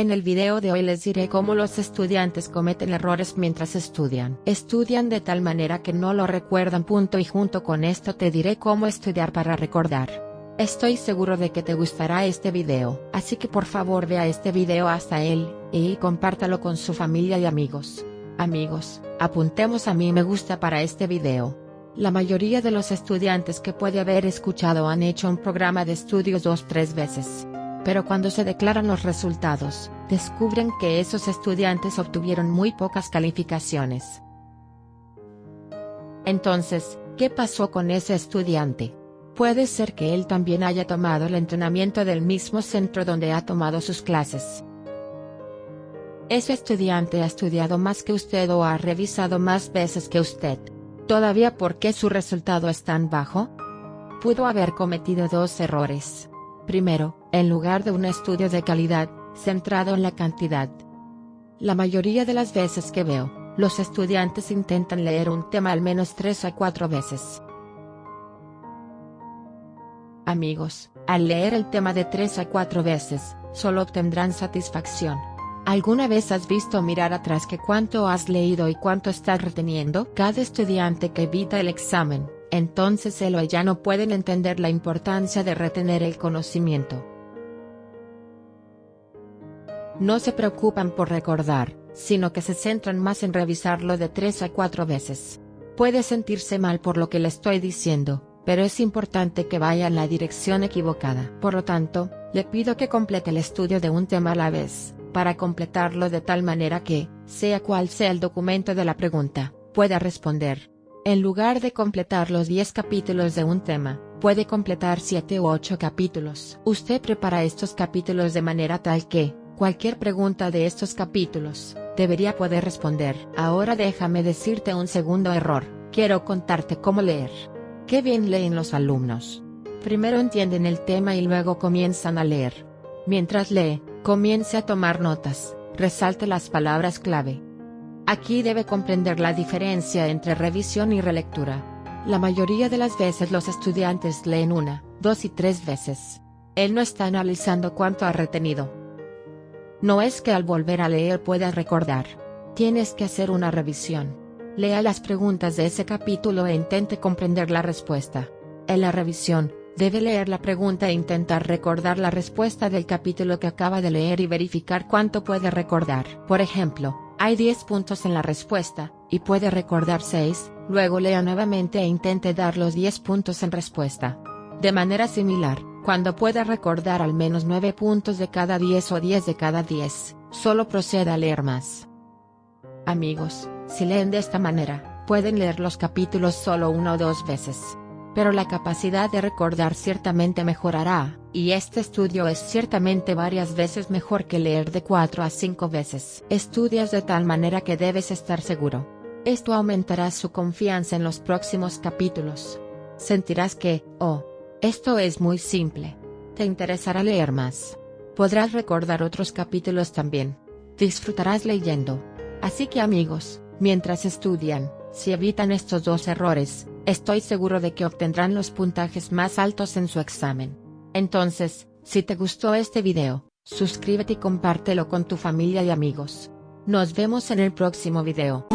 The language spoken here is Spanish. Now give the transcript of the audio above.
En el video de hoy les diré cómo los estudiantes cometen errores mientras estudian. Estudian de tal manera que no lo recuerdan. Punto y junto con esto te diré cómo estudiar para recordar. Estoy seguro de que te gustará este video, así que por favor vea este video hasta él, y compártalo con su familia y amigos. Amigos, apuntemos a mí me gusta para este video. La mayoría de los estudiantes que puede haber escuchado han hecho un programa de estudios dos tres veces pero cuando se declaran los resultados, descubren que esos estudiantes obtuvieron muy pocas calificaciones. Entonces, ¿qué pasó con ese estudiante? Puede ser que él también haya tomado el entrenamiento del mismo centro donde ha tomado sus clases. Ese estudiante ha estudiado más que usted o ha revisado más veces que usted. ¿Todavía por qué su resultado es tan bajo? Pudo haber cometido dos errores. Primero, en lugar de un estudio de calidad, centrado en la cantidad. La mayoría de las veces que veo, los estudiantes intentan leer un tema al menos tres a cuatro veces. Amigos, al leer el tema de tres a cuatro veces, solo obtendrán satisfacción. ¿Alguna vez has visto mirar atrás que cuánto has leído y cuánto estás reteniendo? Cada estudiante que evita el examen, entonces él o ella no pueden entender la importancia de retener el conocimiento. No se preocupan por recordar, sino que se centran más en revisarlo de tres a cuatro veces. Puede sentirse mal por lo que le estoy diciendo, pero es importante que vaya en la dirección equivocada. Por lo tanto, le pido que complete el estudio de un tema a la vez, para completarlo de tal manera que, sea cual sea el documento de la pregunta, pueda responder. En lugar de completar los 10 capítulos de un tema, puede completar 7 u 8 capítulos. Usted prepara estos capítulos de manera tal que, cualquier pregunta de estos capítulos, debería poder responder. Ahora déjame decirte un segundo error, quiero contarte cómo leer. Qué bien leen los alumnos. Primero entienden el tema y luego comienzan a leer. Mientras lee, comience a tomar notas, resalte las palabras clave, Aquí debe comprender la diferencia entre revisión y relectura. La mayoría de las veces los estudiantes leen una, dos y tres veces. Él no está analizando cuánto ha retenido. No es que al volver a leer pueda recordar. Tienes que hacer una revisión. Lea las preguntas de ese capítulo e intente comprender la respuesta. En la revisión, debe leer la pregunta e intentar recordar la respuesta del capítulo que acaba de leer y verificar cuánto puede recordar. Por ejemplo, hay 10 puntos en la respuesta, y puede recordar 6, luego lea nuevamente e intente dar los 10 puntos en respuesta. De manera similar, cuando pueda recordar al menos 9 puntos de cada 10 o 10 de cada 10, solo proceda a leer más. Amigos, si leen de esta manera, pueden leer los capítulos solo una o dos veces pero la capacidad de recordar ciertamente mejorará, y este estudio es ciertamente varias veces mejor que leer de 4 a 5 veces. Estudias de tal manera que debes estar seguro. Esto aumentará su confianza en los próximos capítulos. Sentirás que, oh, esto es muy simple. Te interesará leer más. Podrás recordar otros capítulos también. Disfrutarás leyendo. Así que amigos, mientras estudian, si evitan estos dos errores, estoy seguro de que obtendrán los puntajes más altos en su examen. Entonces, si te gustó este video, suscríbete y compártelo con tu familia y amigos. Nos vemos en el próximo video.